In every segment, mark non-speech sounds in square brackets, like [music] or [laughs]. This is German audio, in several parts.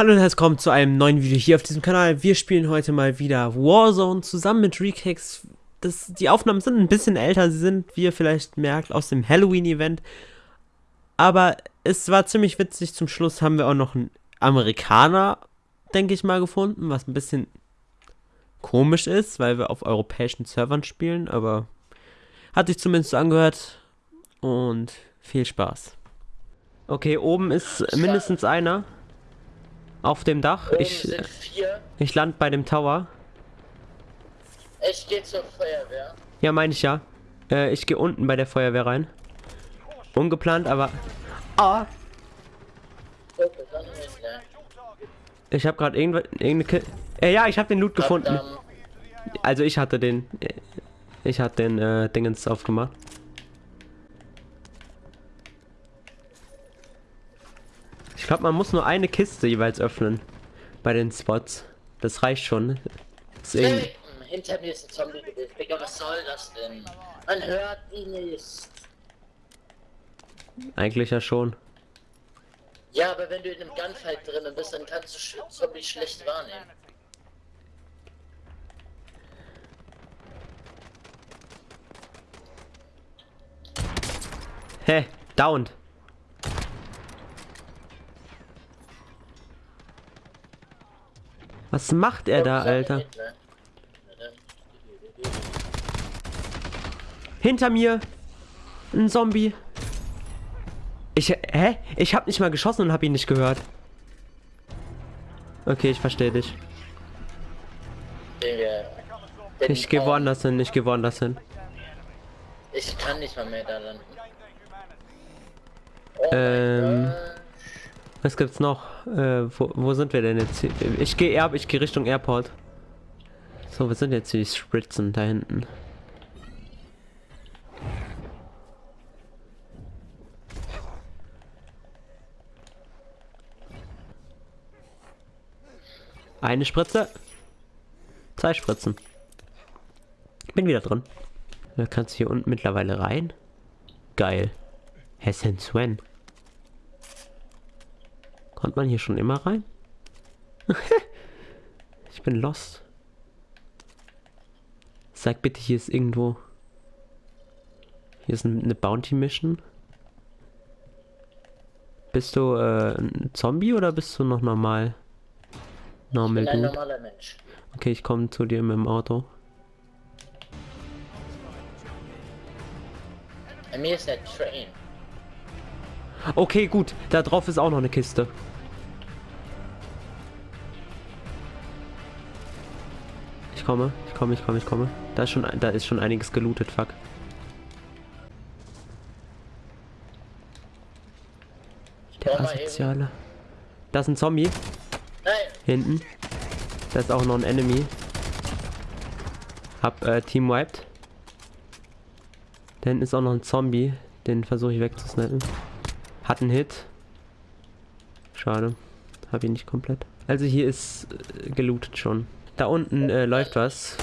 Hallo und herzlich willkommen zu einem neuen Video hier auf diesem Kanal. Wir spielen heute mal wieder Warzone zusammen mit Rekex. Das, die Aufnahmen sind ein bisschen älter, sie sind, wie ihr vielleicht merkt, aus dem Halloween-Event. Aber es war ziemlich witzig. Zum Schluss haben wir auch noch einen Amerikaner, denke ich mal, gefunden, was ein bisschen komisch ist, weil wir auf europäischen Servern spielen. Aber hat sich zumindest so angehört. Und viel Spaß. Okay, oben ist mindestens einer. Auf dem Dach. Oben Ich, ich land bei dem Tower. Ich gehe zur Feuerwehr. Ja, meine ich ja. Äh, ich gehe unten bei der Feuerwehr rein. Ungeplant, aber... Ah! Ich habe gerade irgendwas... Irgendeine Ki äh, ja, ich habe den Loot gefunden. Also ich hatte den... äh, Ich hatte den äh, Dingens aufgemacht. Glaube, man muss nur eine Kiste jeweils öffnen. Bei den Spots. Das reicht schon. Deswegen, Hey, hinter mir ist ein Zombie gewesen. Digga, was soll das denn? Man hört ihn nicht. eigentlich ja schon. Ja, aber wenn du in einem Gunfight drinnen bist, dann kannst du Sch Zombie schlecht wahrnehmen. Hä? Downed. Was macht er da, Alter? Hinter mir! Ein Zombie! Ich, hä? Ich hab nicht mal geschossen und hab ihn nicht gehört. Okay, ich verstehe dich. Ich geh kaum- woanders hin, ich geh woanders hin. Ich kann nicht mal mehr da landen. Oh Ähm. Was gibt's noch? Äh, wo, wo sind wir denn jetzt? Ich gehe ich gehe Richtung Airport. So, wir sind jetzt die Spritzen da hinten. Eine Spritze. Zwei Spritzen. Bin wieder drin. Da kannst du hier unten mittlerweile rein. Geil. Hessen Sven. Kommt man hier schon immer rein? [laughs] ich bin lost. Sag bitte, hier ist irgendwo. Hier ist ein- eine Bounty Mission. Bist du äh, ein Zombie oder bist du noch normal? Ich Normal bin ein Dude. normaler Mensch. Okay, ich komme zu dir mit dem Auto. Bei mir ist der Train. Okay, gut. Da drauf ist auch noch eine Kiste. Ich komme, ich komme, ich komme, ich komme. Da ist schon, da ist schon einiges gelootet, fuck. Der. Asoziale. Da ist ein Zombie. Nein! Hinten. Da ist auch noch ein Enemy. Hab äh, Team wiped. Da hinten ist auch noch ein Zombie. Den versuche ich wegzusnappen. Hat einen Hit. Schade. Hab ihn nicht komplett. Also hier ist äh, gelootet schon. Da unten äh, läuft was.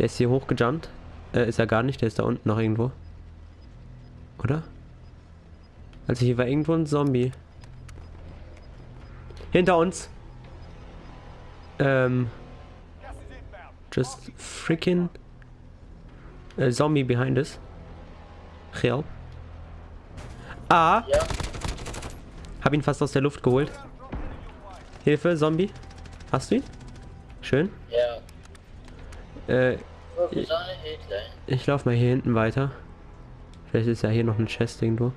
Der ist hier hochgejumpt. Äh, ist er gar nicht, der ist da unten noch irgendwo. Oder? Also hier war irgendwo ein Zombie. Hinter uns. Ähm. Just freaking. A zombie behind us. Real. Ah, Ja, hab ihn fast aus der Luft geholt. Hilfe, Zombie. Hast du ihn? Schön. ja. Äh, Hitler? ich lauf mal hier hinten weiter. Vielleicht ist ja hier noch ein Chest irgendwo.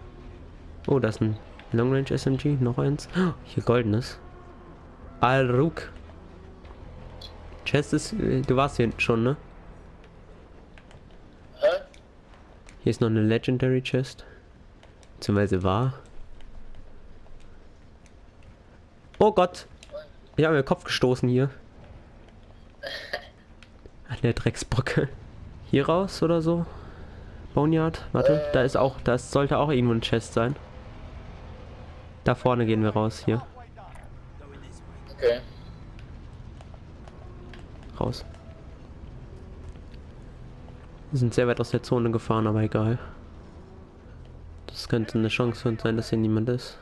Oh, da ist ein Long Range SMG. Noch eins. Oh, hier goldenes. Al-Ruk. Chest ist. äh, Du warst hier hinten schon, ne? Hä? Hier ist noch eine Legendary Chest. Beziehungsweise war. Oh Gott. Ich habe mir den Kopf gestoßen hier. An der Drecksbrücke. Hier raus oder so? Boneyard? Warte, da ist auch, das sollte auch irgendwo ein Chest sein. Da vorne gehen wir raus, hier. Okay. Raus. Wir sind sehr weit aus der Zone gefahren, aber egal. Das könnte eine Chance für uns sein, dass hier niemand ist.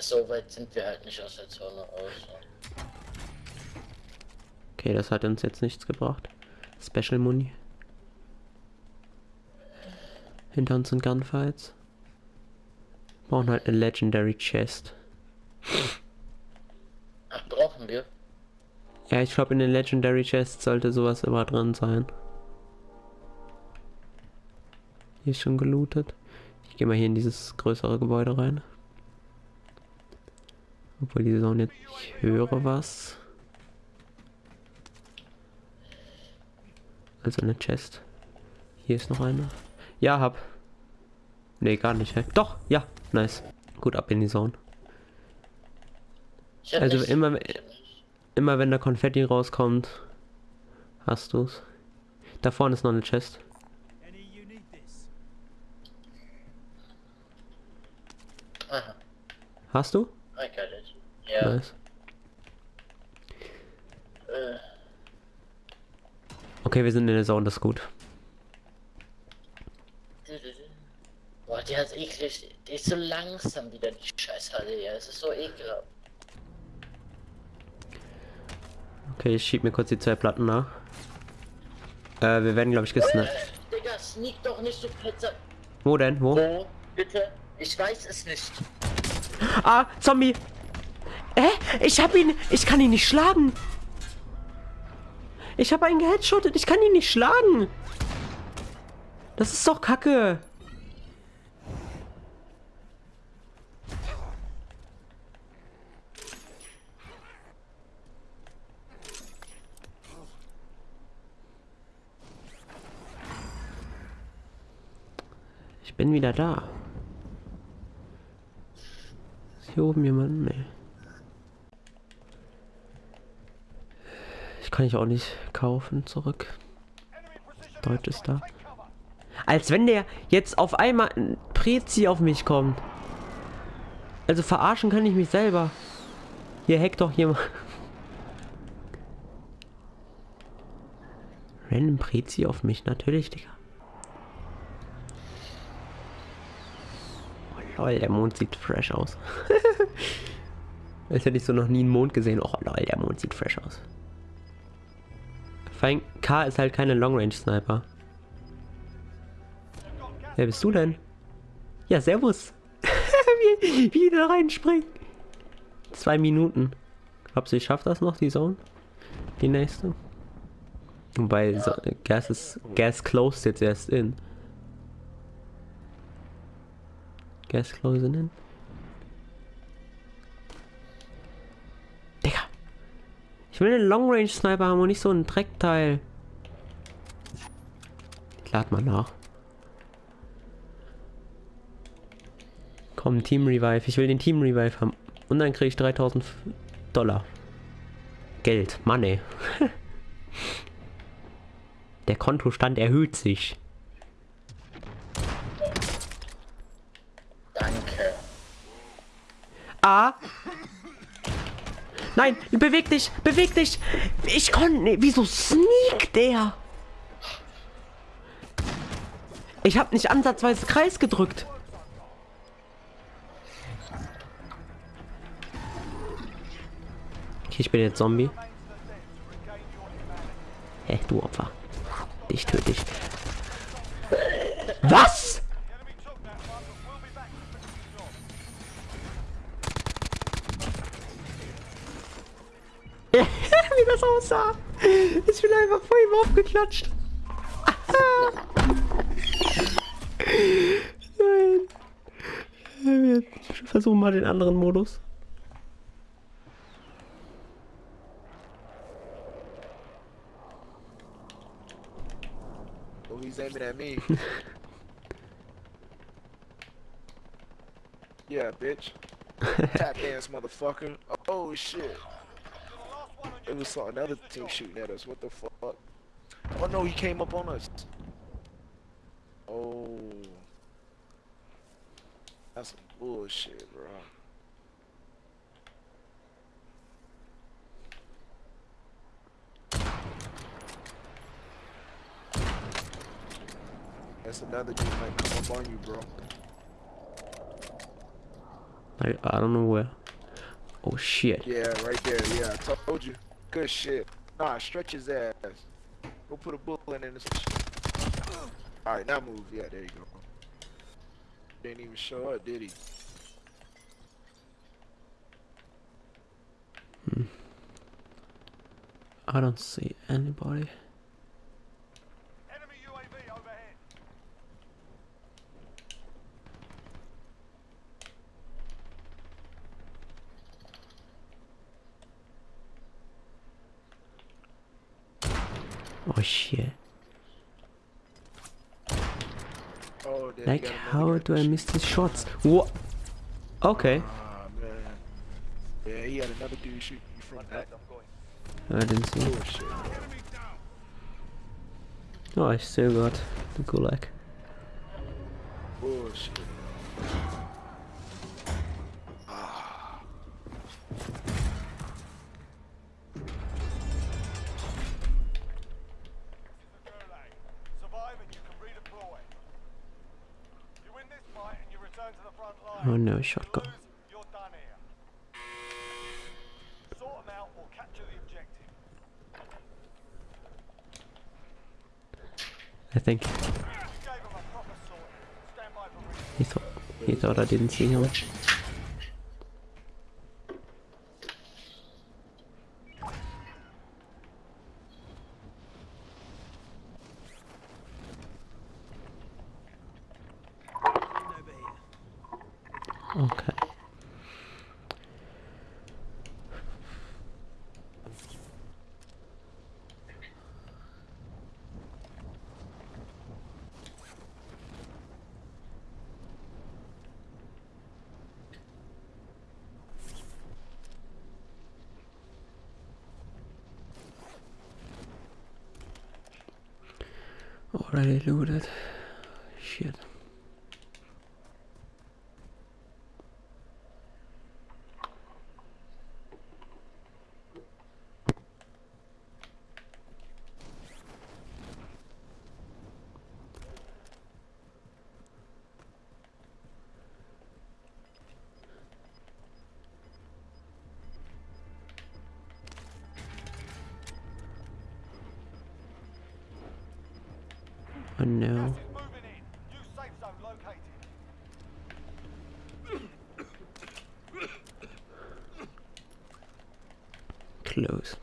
so weit sind wir halt nicht aus der Zone raus. Okay, das hat uns jetzt nichts gebracht. Special Muni. Hinter uns sind Gunfights. Brauchen halt eine Legendary Chest. Ach, brauchen wir? Ja, ich glaube in den Legendary Chests sollte sowas immer drin sein. Hier ist schon gelootet. Ich gehe mal hier in dieses größere Gebäude rein. Obwohl die Zone jetzt... Ich höre was. Also eine Chest. Hier ist noch eine. Ja, hab. Nee, gar nicht. Hä? Doch, ja. Nice. Gut, ab in die Zone. Also nicht- immer-. Immer wenn der Konfetti rauskommt, hast du's. Da vorne ist noch eine Chest. Hast du? I got it. Ja, Nice. äh, Okay, wir sind in der Zone, das ist gut. Boah, die hat eklig. Die ist so langsam wieder, die Scheißhalle, ja. Es ist so ekelhaft. Okay, ich schieb mir kurz die zwei Platten nach. Äh, wir werden, glaube ich, gesnappt. Digga, sneak doch nicht so Pizza. Wo denn? Wo? Wo? Bitte? Ich weiß es nicht. Ah, Zombie! Hä? Ich hab ihn. Ich kann ihn nicht schlagen. Ich habe einen geheadshottet. Ich kann ihn nicht schlagen. Das ist doch kacke. Ich bin wieder da. Hier oben jemand? Nee. Ich kann ich auch nicht kaufen zurück. Deutsch ist da. Als wenn der jetzt auf einmal ein Prezi auf mich kommt. Also verarschen kann ich mich selber. Hier hackt doch jemand. Random Prezi auf mich, natürlich, Digga. Lol, der Mond sieht fresh aus. [laughs] Als hätte ich so noch nie einen Mond gesehen. Oh lol, der Mond sieht fresh aus. Allem, K ist halt keine Long Range Sniper. Wer bist du denn? Ja, servus. [laughs] wie, wie da reinspringen. Zwei Minuten. Glaubst du, ich schaff das noch, die Zone? Die nächste? Wobei, so, Gas ist, Gas closed jetzt erst in. Gas closing in. Digga. Ich will einen Long Range Sniper haben und nicht so ein Dreckteil. Ich lad mal nach. Komm, Team Revive. Ich will den Team Revive haben. Und dann kriege ich 3000 Dollar. Geld. Money. [laughs] Der Kontostand erhöht sich. Danke. Ah. Nein, beweg dich, beweg dich. Ich konnte. Wieso sneakt der? Ich habe nicht ansatzweise Kreis gedrückt. Okay, ich bin jetzt Zombie. Hä, du Opfer. Dich töte ich. Was? Aussah. Ich bin einfach vor ihm aufgeklatscht. Nein. Wir versuchen mal den anderen Modus. Oh, he's aiming at me. yeah, bitch. Tap dance, motherfucker. Oh shit. It was another team shooting at us. What the fuck? Oh no, he came up on us. Oh. That's some bullshit, bro. That's another dude might come up on you, bro. I, I don't know where. Oh shit. Yeah, right there. Yeah, I told you. Good shit. Nah, stretch his ass. Go put a bullet in his. All right, now move. Yeah, there you go. Didn't even show up, did he? Hmm. I don't see anybody. Oh shit. Oh, Like, how do I miss these shots? What? Okay. Ah, man. Yeah, he had another dude shooting you from back. I didn't see. Bullshit. Oh, I still got the gulag. Bullshit. Stand by for re- he thought he thought I didn't see him. probably loaded. Shit. Oh, zone located. [coughs] Close.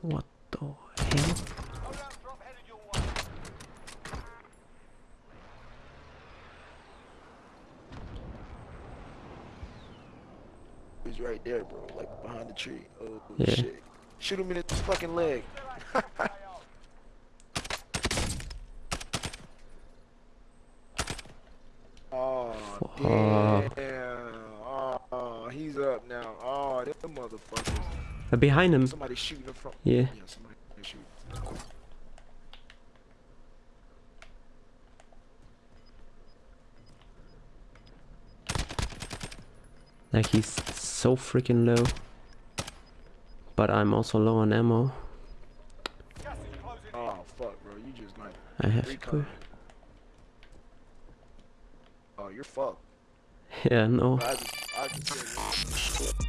What the hell? Loadout drop headed your way. He's right there, bro. Like behind the tree. Oh Yeah. shit. Shoot him in his fucking leg. [laughs] Oh Fuck. damn. Oh, he's up now. Oh, them motherfuckers. Uh, behind him. Somebody shooting him from. Yeah. Yeah, somebody shooting. Like he's so freaking low. But I'm also low on ammo. Gas is closing in. Oh fuck, bro. You just like I have to quit. Oh, you're fucked. Yeah, no. I just, I just